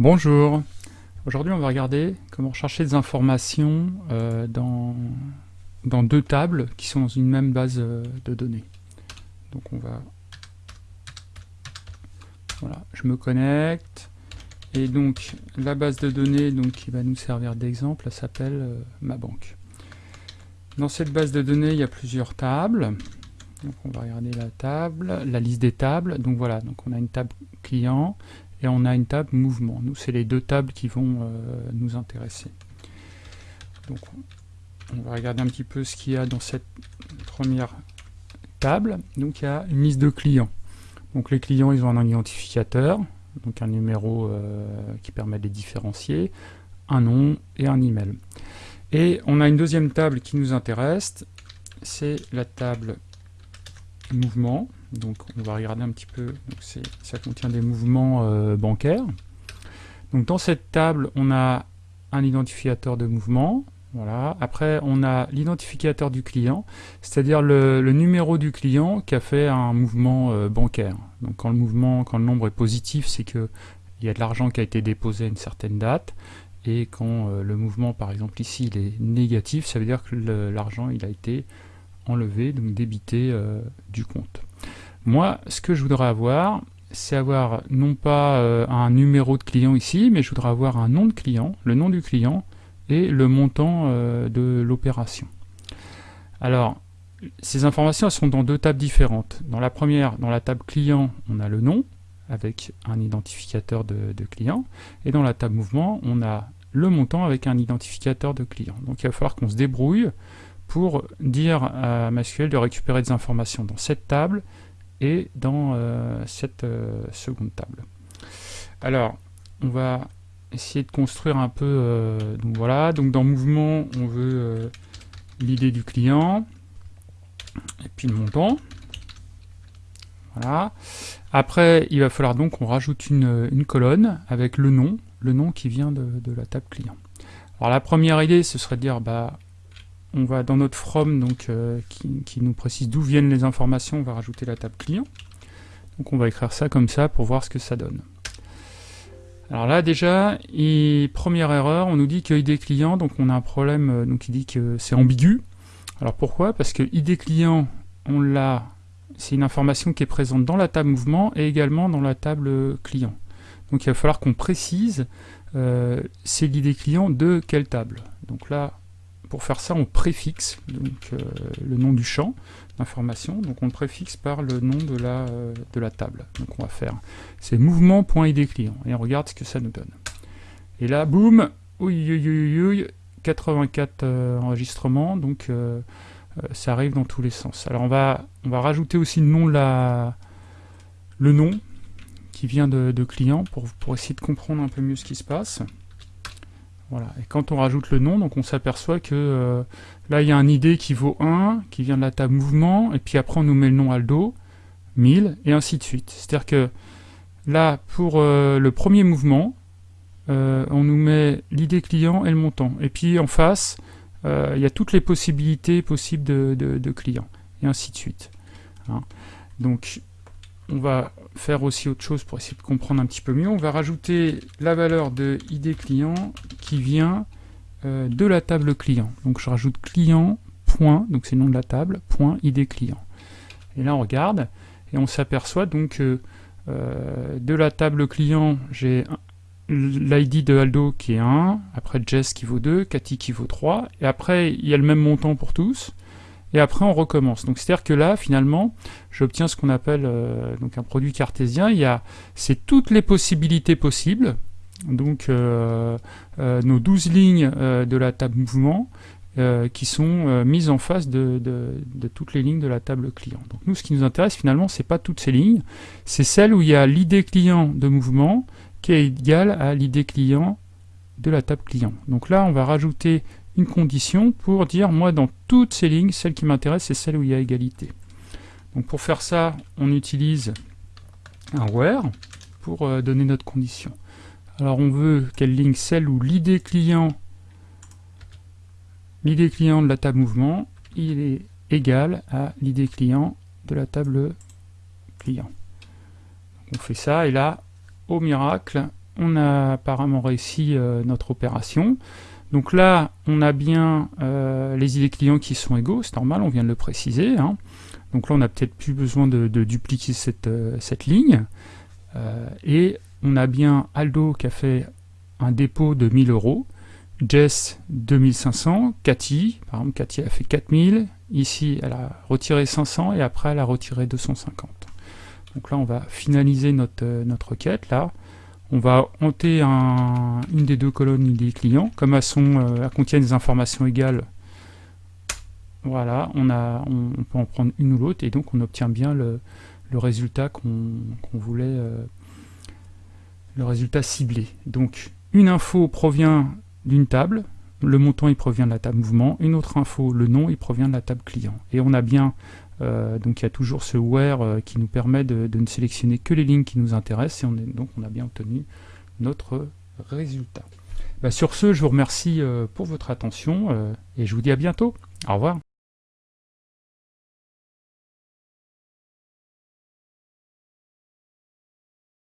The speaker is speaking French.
Bonjour, aujourd'hui on va regarder comment chercher des informations euh, dans, deux tables qui sont dans une même base euh, de données. Donc on va... Voilà, je me connecte, et donc la base de données donc, qui va nous servir d'exemple, s'appelle euh, ma banque. Dans cette base de données, il y a plusieurs tables. Donc on va regarder la table, la liste des tables. Donc voilà, on a une table client, et on a une table mouvement. Nous, c'est les deux tables qui vont euh, nous intéresser. Donc, on va regarder un petit peu ce qu'il y a dans cette première table. Donc, il y a une liste de clients. Donc, les clients, ils ont un identificateur, donc un numéro euh, qui permet de les différencier, un nom et un email. Et on a une deuxième table qui nous intéresse, c'est la table mouvement. Donc on va regarder un petit peu, ça contient des mouvements euh, bancaires. Donc dans cette table, on a un identificateur de mouvement, voilà. Après, on a l'identificateur du client, c'est-à-dire le, numéro du client qui a fait un mouvement euh, bancaire. Donc quand le mouvement, quand le nombre est positif, c'est qu'il y a de l'argent qui a été déposé à une certaine date. Et quand euh, le mouvement, par exemple ici, il est négatif, ça veut dire que l'argent il a été enlevé, donc débité du compte. Moi, ce que je voudrais avoir, c'est avoir non pas euh, un numéro de client ici, mais je voudrais avoir un nom de client, le nom du client et le montant euh, de l'opération. Alors, ces informations sont dans deux tables différentes. Dans la première, dans la table client, on a le nom avec un identificateur de, client, et dans la table mouvement, on a le montant avec un identificateur de client. Donc il va falloir qu'on se débrouille pour dire à MySQL de récupérer des informations dans cette table et dans euh, cette euh, seconde table. Alors, on va essayer de construire un peu, euh, donc voilà, donc dans mouvement, on veut l'idée du client, et puis le montant. Voilà. Après, il va falloir donc qu'on rajoute une, colonne avec le nom, le nom qui vient de, de, la table client. Alors la première idée, ce serait de dire, bah, on va dans notre from donc, euh, qui, nous précise d'où viennent les informations, on va rajouter la table client. Donc on va écrire ça comme ça pour voir ce que ça donne. Alors là déjà, première erreur, on nous dit que ID client, donc on a un problème, euh, donc il dit que c'est ambigu. Alors pourquoi? Parce que ID client, on l'a, c'est une information qui est présente dans la table mouvement et également dans la table client. Donc il va falloir qu'on précise euh, c'est l'ID client de quelle table? Donc là, pour faire ça, on préfixe donc, euh, le nom du champ d'information, donc on le préfixe par le nom de la, euh, de la table. Donc on va faire, c'est mouvement.id client, et on regarde ce que ça nous donne. Et là, boum, 84 euh, enregistrements, donc ça arrive dans tous les sens. Alors on va, on va rajouter aussi le nom, la, le nom qui vient de, de client pour, pour essayer de comprendre un peu mieux ce qui se passe. Et quand on rajoute le nom, donc on s'aperçoit que euh, là il y a un ID qui vaut 1, qui vient de la table mouvement, et puis après on nous met le nom Aldo, 1000, et ainsi de suite. C'est-à-dire que là, pour euh, le premier mouvement, euh, on nous met l'ID client et le montant. Et puis en face, il y a toutes les possibilités possibles de, de, clients, et ainsi de suite. Hein. Donc on va faire aussi autre chose pour essayer de comprendre un petit peu mieux. On va rajouter la valeur de ID client qui vient euh, de la table client. Donc je rajoute client, point, donc c'est le nom de la table, point ID client. Et là on regarde, et on s'aperçoit donc que euh, de la table client, j'ai l'ID de Aldo qui est 1, après Jess qui vaut 2, Cathy qui vaut 3, et après il y a le même montant pour tous, et après on recommence. Donc c'est-à-dire que là, finalement, j'obtiens ce qu'on appelle euh, donc un produit cartésien. Il y a c'est toutes les possibilités possibles, donc euh, euh, nos 12 lignes de la table mouvement, qui sont mises en face de, toutes les lignes de la table client. Donc nous, ce qui nous intéresse finalement, c'est pas toutes ces lignes, c'est celle où il y a l'idée client de mouvement qui est égale à l'idée client de la table client. Donc là, on va rajouter une condition pour dire, moi, dans toutes ces lignes, celle qui m'intéresse, c'est celle où il y a égalité. Donc pour faire ça, on utilise un where pour euh, donner notre condition. Alors on veut quelle ligne Celle où l'idée client, l'idée client de la table mouvement, il est égal à l'idée client de la table client. on fait ça, et là, au miracle, on a apparemment réussi notre opération. Donc là, on a bien les idées clients qui sont égaux, c'est normal, on vient de le préciser. Hein. Donc là, on n'a peut-être plus besoin de, dupliquer cette, cette ligne. et on a bien Aldo qui a fait un dépôt de 1000 euros, Jess 2500, Cathy, par exemple Cathy a fait 4000, ici elle a retiré 500 et après elle a retiré 250. Donc là on va finaliser notre, euh, requête, là on va hanter une des deux colonnes des clients, comme elles, euh, contiennent des informations égales, voilà, on, peut en prendre une ou l'autre et donc on obtient bien le, résultat qu'on voulait, euh, le résultat ciblé. Donc une info provient d'une table, le montant il provient de la table mouvement, une autre info, le nom, il provient de la table client. Et on a bien, euh, donc il y a toujours ce where euh, qui nous permet de, ne sélectionner que les lignes qui nous intéressent, et on donc on a bien obtenu notre résultat. Bah, sur ce, je vous remercie euh, pour votre attention, et je vous dis à bientôt. Au revoir.